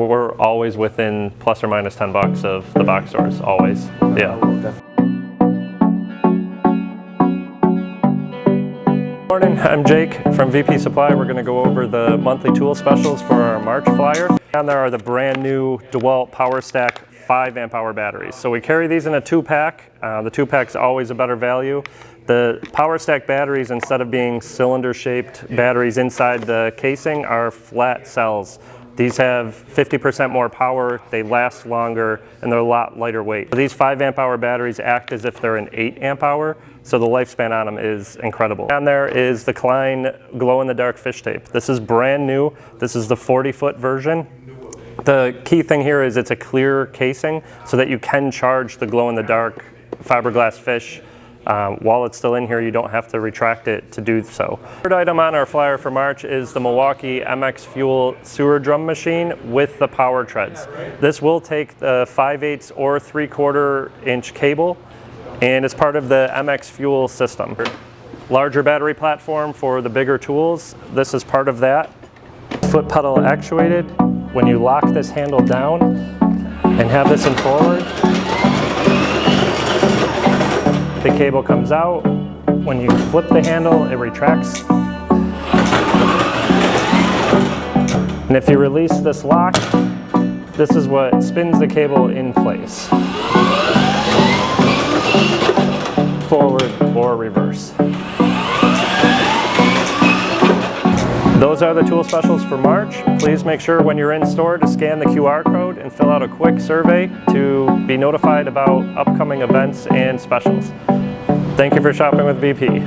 We're always within plus or minus 10 bucks of the box stores, always. Yeah. Morning, I'm Jake from VP Supply. We're going to go over the monthly tool specials for our March flyer. And there are the brand new DeWalt PowerStack 5 amp hour batteries. So we carry these in a two pack. Uh, the two pack's always a better value. The PowerStack batteries, instead of being cylinder shaped batteries inside the casing, are flat cells. These have 50% more power, they last longer, and they're a lot lighter weight. These 5 amp hour batteries act as if they're an 8 amp hour, so the lifespan on them is incredible. And there is the Klein glow in the dark fish tape. This is brand new. This is the 40 foot version. The key thing here is it's a clear casing so that you can charge the glow in the dark fiberglass fish um, while it's still in here, you don't have to retract it to do so. Third item on our flyer for March is the Milwaukee MX Fuel sewer drum machine with the power treads. This will take the 5 8 or 3 quarter inch cable and it's part of the MX Fuel system. Larger battery platform for the bigger tools. This is part of that. Foot pedal actuated. When you lock this handle down and have this in forward, the cable comes out. When you flip the handle, it retracts. And if you release this lock, this is what spins the cable in place. Forward or reverse. Those are the tool specials for March. Please make sure when you're in store to scan the QR code and fill out a quick survey to be notified about upcoming events and specials. Thank you for shopping with VP.